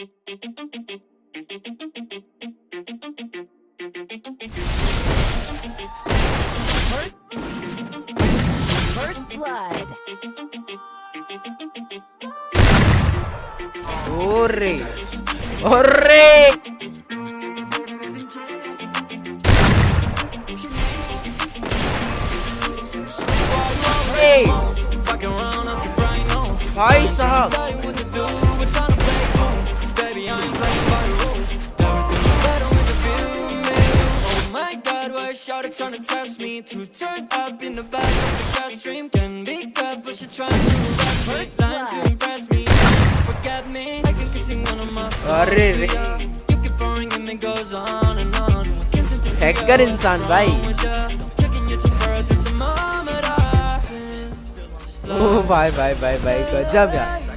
First, first blood. Hurry! Hurry! Hey! Hi, Sahab. y'all trying to test me To turn up in the back of the classroom Can be good, but she trying to impress me First line to impress me. Forget me I can sing one of my songs. You keep boring and it goes on and on. Hacker insan bhai. Oh bye bye bye bye Gajab yaar.